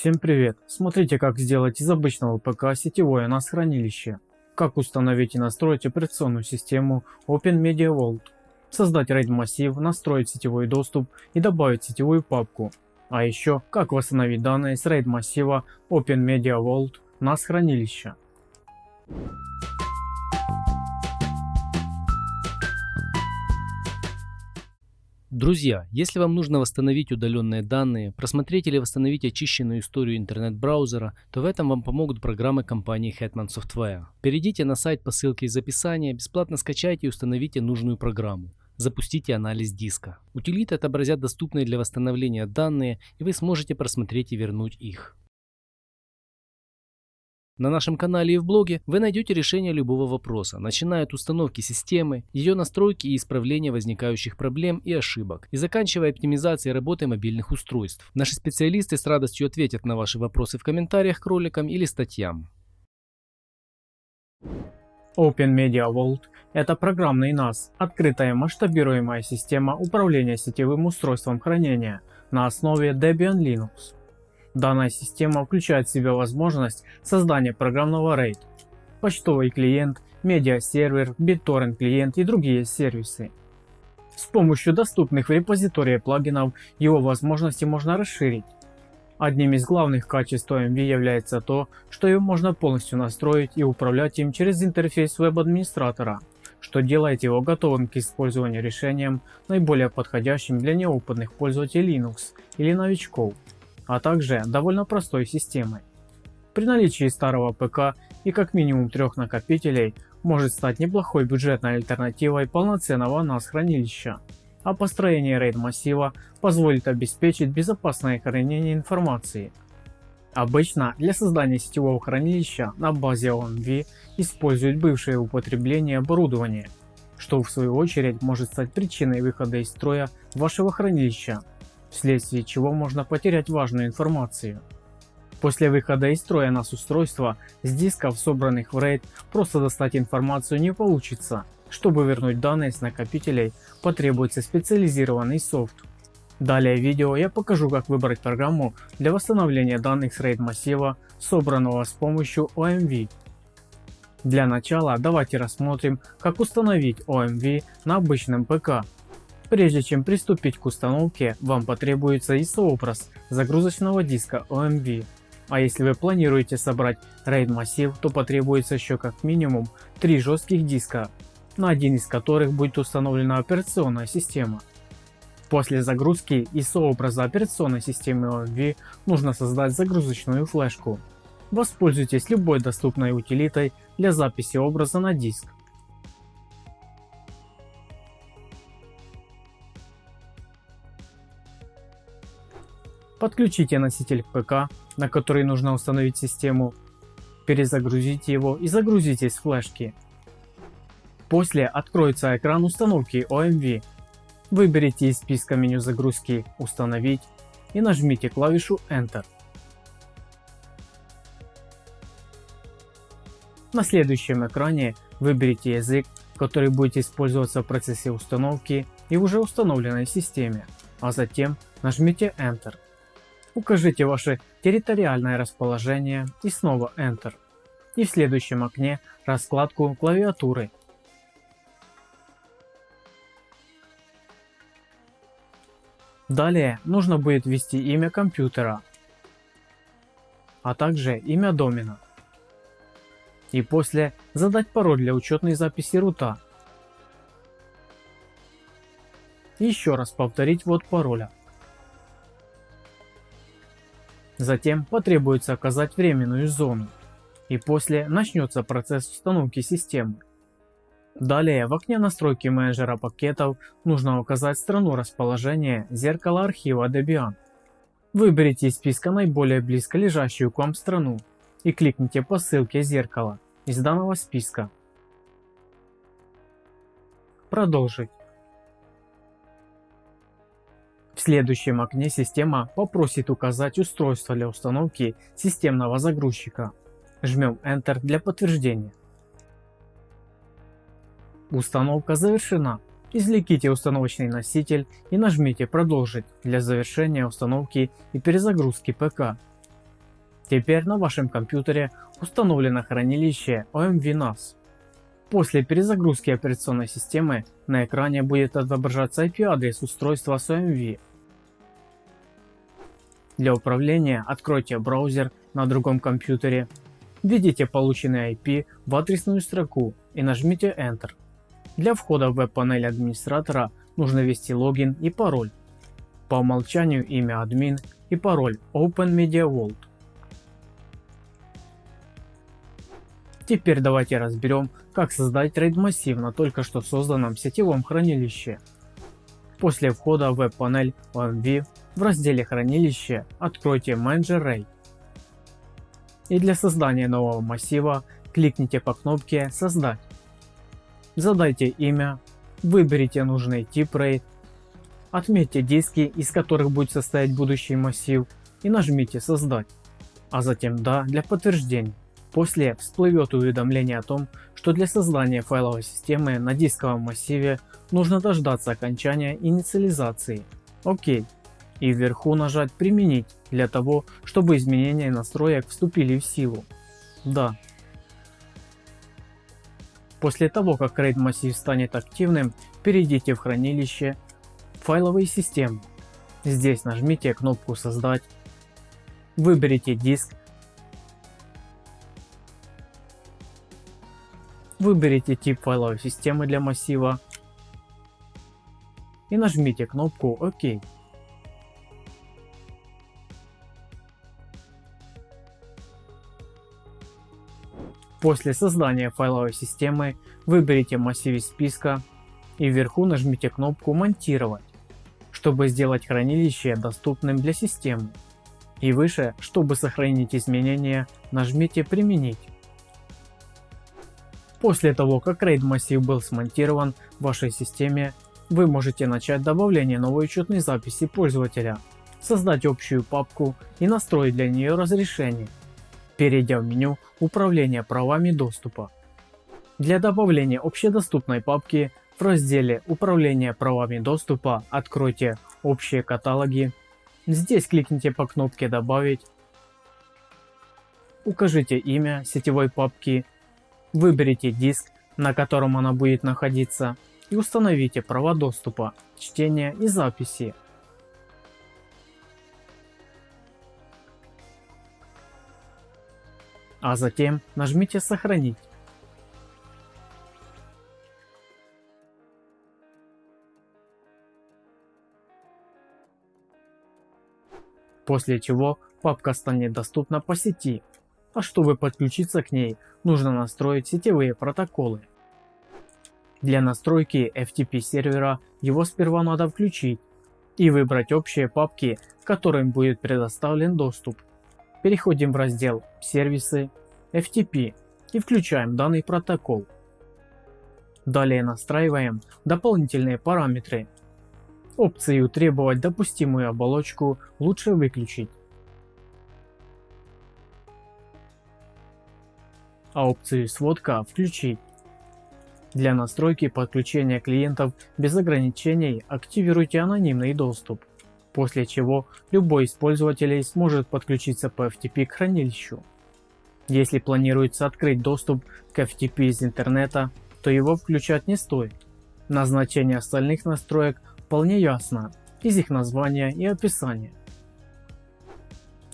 Всем привет! Смотрите как сделать из обычного ПК сетевое NAS хранилище. Как установить и настроить операционную систему OpenMedia Vault. Создать RAID массив, настроить сетевой доступ и добавить сетевую папку. А еще как восстановить данные с RAID массива OpenMedia Vault NAS хранилища. Друзья, если вам нужно восстановить удаленные данные, просмотреть или восстановить очищенную историю интернет-браузера, то в этом вам помогут программы компании Hetman Software. Перейдите на сайт по ссылке из описания, бесплатно скачайте и установите нужную программу. Запустите анализ диска. Утилиты отобразят доступные для восстановления данные, и вы сможете просмотреть и вернуть их. На нашем канале и в блоге вы найдете решение любого вопроса, начиная от установки системы, ее настройки и исправления возникающих проблем и ошибок, и заканчивая оптимизацией работы мобильных устройств. Наши специалисты с радостью ответят на ваши вопросы в комментариях к роликам или статьям. Open Media Vault – это программный NAS, открытая масштабируемая система управления сетевым устройством хранения на основе Debian Linux. Данная система включает в себя возможность создания программного RAID, почтовый клиент, медиасервер, BitTorrent клиент и другие сервисы. С помощью доступных в репозитории плагинов его возможности можно расширить. Одним из главных качеств OMV является то, что его можно полностью настроить и управлять им через интерфейс веб-администратора, что делает его готовым к использованию решением, наиболее подходящим для неопытных пользователей Linux или новичков а также довольно простой системой. При наличии старого ПК и как минимум трех накопителей может стать неплохой бюджетной альтернативой полноценного NAS хранилища, а построение RAID массива позволит обеспечить безопасное хранение информации. Обычно для создания сетевого хранилища на базе OMV используют бывшее употребление оборудование, что в свою очередь может стать причиной выхода из строя вашего хранилища вследствие чего можно потерять важную информацию. После выхода из строя NAS устройства с дисков, собранных в RAID, просто достать информацию не получится. Чтобы вернуть данные с накопителей, потребуется специализированный софт. Далее в видео я покажу как выбрать программу для восстановления данных с RAID массива, собранного с помощью OMV. Для начала давайте рассмотрим как установить OMV на обычном ПК. Прежде чем приступить к установке, вам потребуется ISO-образ загрузочного диска OMV. А если вы планируете собрать RAID массив, то потребуется еще как минимум 3 жестких диска, на один из которых будет установлена операционная система. После загрузки ISO-образа операционной системы OMV нужно создать загрузочную флешку. Воспользуйтесь любой доступной утилитой для записи образа на диск. Подключите носитель к ПК, на который нужно установить систему, перезагрузите его и загрузите с флешки. После откроется экран установки OMV. Выберите из списка меню загрузки «Установить» и нажмите клавишу Enter. На следующем экране выберите язык, который будете использоваться в процессе установки и уже установленной системе, а затем нажмите Enter. Укажите ваше территориальное расположение и снова Enter. И в следующем окне раскладку клавиатуры. Далее нужно будет ввести имя компьютера, а также имя домена. И после задать пароль для учетной записи рута. еще раз повторить ввод пароля. Затем потребуется оказать временную зону, и после начнется процесс установки системы. Далее в окне настройки менеджера пакетов нужно указать страну расположения зеркала архива Debian. Выберите из списка наиболее близко лежащую к вам страну и кликните по ссылке зеркала из данного списка. Продолжить. В следующем окне система попросит указать устройство для установки системного загрузчика. Жмем Enter для подтверждения. Установка завершена. Извлеките установочный носитель и нажмите продолжить для завершения установки и перезагрузки ПК. Теперь на вашем компьютере установлено хранилище OMV NAS. После перезагрузки операционной системы на экране будет отображаться IP-адрес устройства с OMV. Для управления откройте браузер на другом компьютере, введите полученный IP в адресную строку и нажмите Enter. Для входа в веб-панель администратора нужно ввести логин и пароль. По умолчанию имя админ и пароль Open Media Vault. Теперь давайте разберем, как создать RAID массив на только что созданном сетевом хранилище. После входа в веб-панель OMV в разделе хранилище откройте Manager RAID. И для создания нового массива кликните по кнопке создать. Задайте имя, выберите нужный тип RAID, отметьте диски из которых будет состоять будущий массив и нажмите создать, а затем да для подтверждения. После всплывет уведомление о том, что для создания файловой системы на дисковом массиве нужно дождаться окончания инициализации. ОК. И вверху нажать применить для того, чтобы изменения настроек вступили в силу. Да. После того как RAID массив станет активным, перейдите в хранилище файловые системы. Здесь нажмите кнопку создать, выберите диск Выберите тип файловой системы для массива и нажмите кнопку ОК. После создания файловой системы выберите массив из списка и вверху нажмите кнопку «Монтировать», чтобы сделать хранилище доступным для системы. И выше, чтобы сохранить изменения, нажмите «Применить». После того как RAID массив был смонтирован в вашей системе, вы можете начать добавление новой учетной записи пользователя, создать общую папку и настроить для нее разрешение, перейдя в меню управления правами доступа. Для добавления общедоступной папки в разделе управления правами доступа откройте общие каталоги. Здесь кликните по кнопке добавить, укажите имя сетевой папки Выберите диск, на котором она будет находиться и установите права доступа, чтения и записи. А затем нажмите сохранить. После чего папка станет доступна по сети а чтобы подключиться к ней, нужно настроить сетевые протоколы. Для настройки FTP сервера его сперва надо включить и выбрать общие папки, которым будет предоставлен доступ. Переходим в раздел «Сервисы», FTP и включаем данный протокол. Далее настраиваем дополнительные параметры. Опцию «Требовать допустимую оболочку» лучше выключить. а опцию сводка включить. Для настройки подключения клиентов без ограничений активируйте анонимный доступ, после чего любой из пользователей сможет подключиться по FTP к хранилищу. Если планируется открыть доступ к FTP из интернета, то его включать не стоит. Назначение остальных настроек вполне ясно из их названия и описания.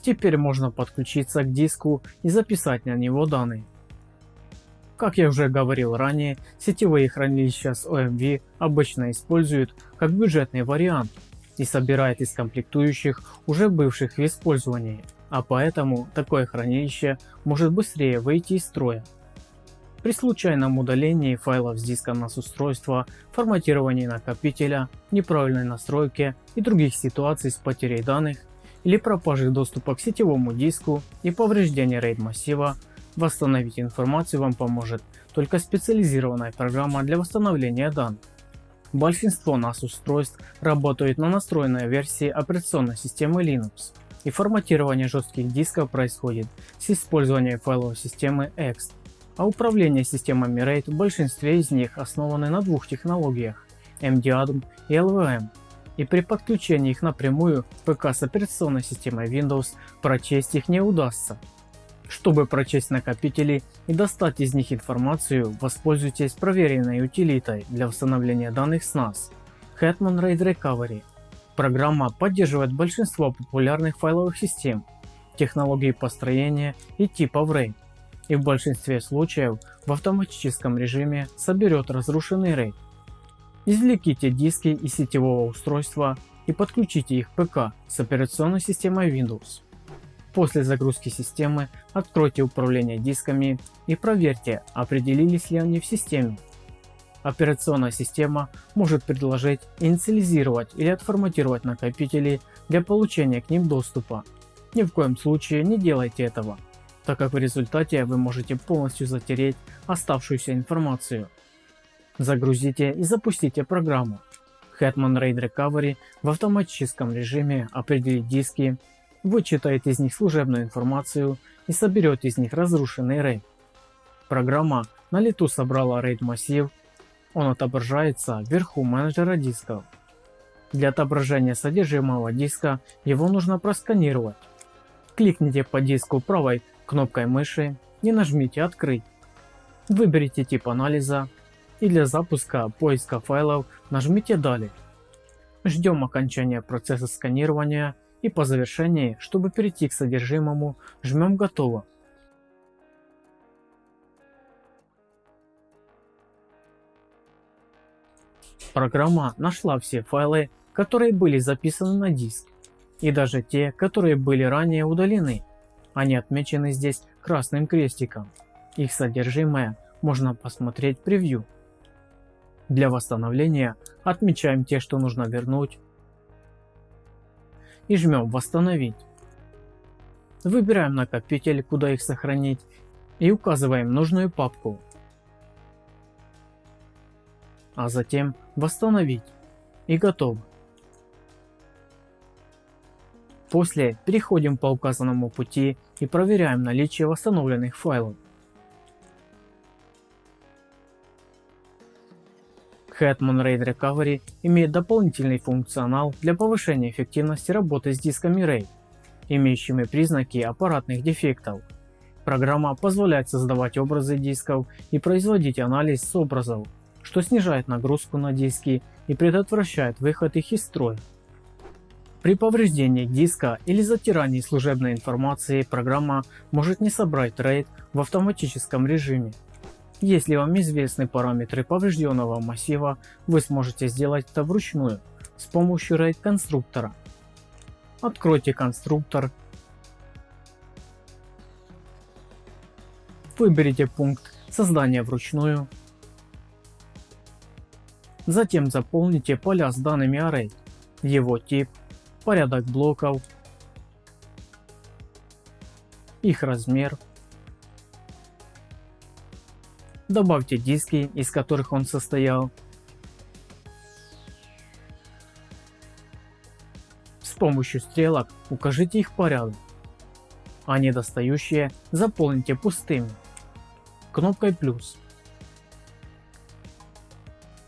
Теперь можно подключиться к диску и записать на него данные. Как я уже говорил ранее, сетевые хранилища с OMV обычно используют как бюджетный вариант и собирают из комплектующих уже бывших в использовании, а поэтому такое хранилище может быстрее выйти из строя. При случайном удалении файлов с диска NAS устройства, форматировании накопителя, неправильной настройке и других ситуаций с потерей данных или пропажей доступа к сетевому диску и повреждения RAID массива Восстановить информацию вам поможет только специализированная программа для восстановления данных. Большинство NAS устройств работают на настроенной версии операционной системы Linux, и форматирование жестких дисков происходит с использованием файловой системы Ext, а управление системами RAID в большинстве из них основаны на двух технологиях MDADM и LVM. и при подключении их напрямую к ПК с операционной системой Windows прочесть их не удастся. Чтобы прочесть накопители и достать из них информацию, воспользуйтесь проверенной утилитой для восстановления данных с NAS Hetman RAID Recovery. Программа поддерживает большинство популярных файловых систем, технологий построения и типов RAID и в большинстве случаев в автоматическом режиме соберет разрушенный RAID. Извлеките диски из сетевого устройства и подключите их к ПК с операционной системой Windows. После загрузки системы откройте управление дисками и проверьте, определились ли они в системе. Операционная система может предложить инициализировать или отформатировать накопители для получения к ним доступа. Ни в коем случае не делайте этого, так как в результате вы можете полностью затереть оставшуюся информацию. Загрузите и запустите программу. Hetman RAID Recovery в автоматическом режиме определит диски вычитает из них служебную информацию и соберет из них разрушенный RAID. Программа на лету собрала RAID массив, он отображается вверху менеджера дисков. Для отображения содержимого диска его нужно просканировать. Кликните по диску правой кнопкой мыши и нажмите «Открыть». Выберите тип анализа и для запуска поиска файлов нажмите «Далее». Ждем окончания процесса сканирования и по завершении, чтобы перейти к содержимому, жмем «Готово». Программа нашла все файлы, которые были записаны на диск, и даже те, которые были ранее удалены. Они отмечены здесь красным крестиком. Их содержимое можно посмотреть в превью. Для восстановления отмечаем те, что нужно вернуть, и жмем «Восстановить». Выбираем накопитель, куда их сохранить и указываем нужную папку. А затем «Восстановить» и готово. После переходим по указанному пути и проверяем наличие восстановленных файлов. Hetman RAID Recovery имеет дополнительный функционал для повышения эффективности работы с дисками RAID, имеющими признаки аппаратных дефектов. Программа позволяет создавать образы дисков и производить анализ с образов, что снижает нагрузку на диски и предотвращает выход их из строя. При повреждении диска или затирании служебной информации программа может не собрать RAID в автоматическом режиме если вам известны параметры поврежденного массива, вы сможете сделать это вручную с помощью RAID конструктора. Откройте конструктор. Выберите пункт создания вручную. Затем заполните поля с данными array, его тип, порядок блоков, их размер, Добавьте диски, из которых он состоял. С помощью стрелок укажите их порядок, а недостающие заполните пустыми кнопкой плюс.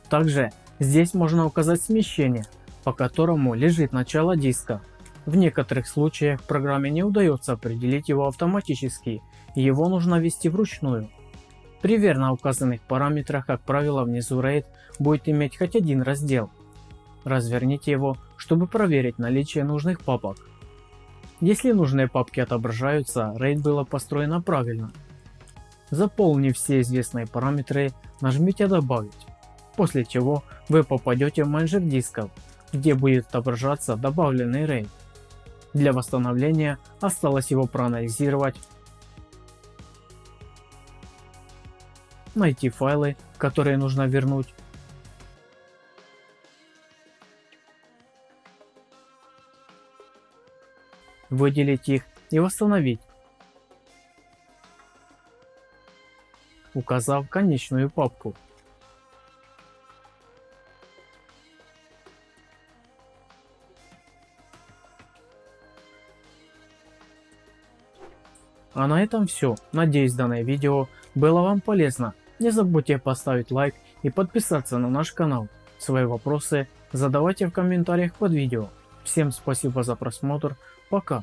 Также здесь можно указать смещение, по которому лежит начало диска. В некоторых случаях программе не удается определить его автоматически, его нужно ввести вручную. При верно указанных параметрах, как правило, внизу RAID будет иметь хоть один раздел. Разверните его, чтобы проверить наличие нужных папок. Если нужные папки отображаются, RAID было построено правильно. Заполнив все известные параметры, нажмите «Добавить», после чего вы попадете в менеджер дисков, где будет отображаться добавленный RAID. Для восстановления осталось его проанализировать найти файлы, которые нужно вернуть, выделить их и восстановить, указав конечную папку. А на этом все. Надеюсь данное видео было вам полезно. Не забудьте поставить лайк и подписаться на наш канал. Свои вопросы задавайте в комментариях под видео. Всем спасибо за просмотр, пока.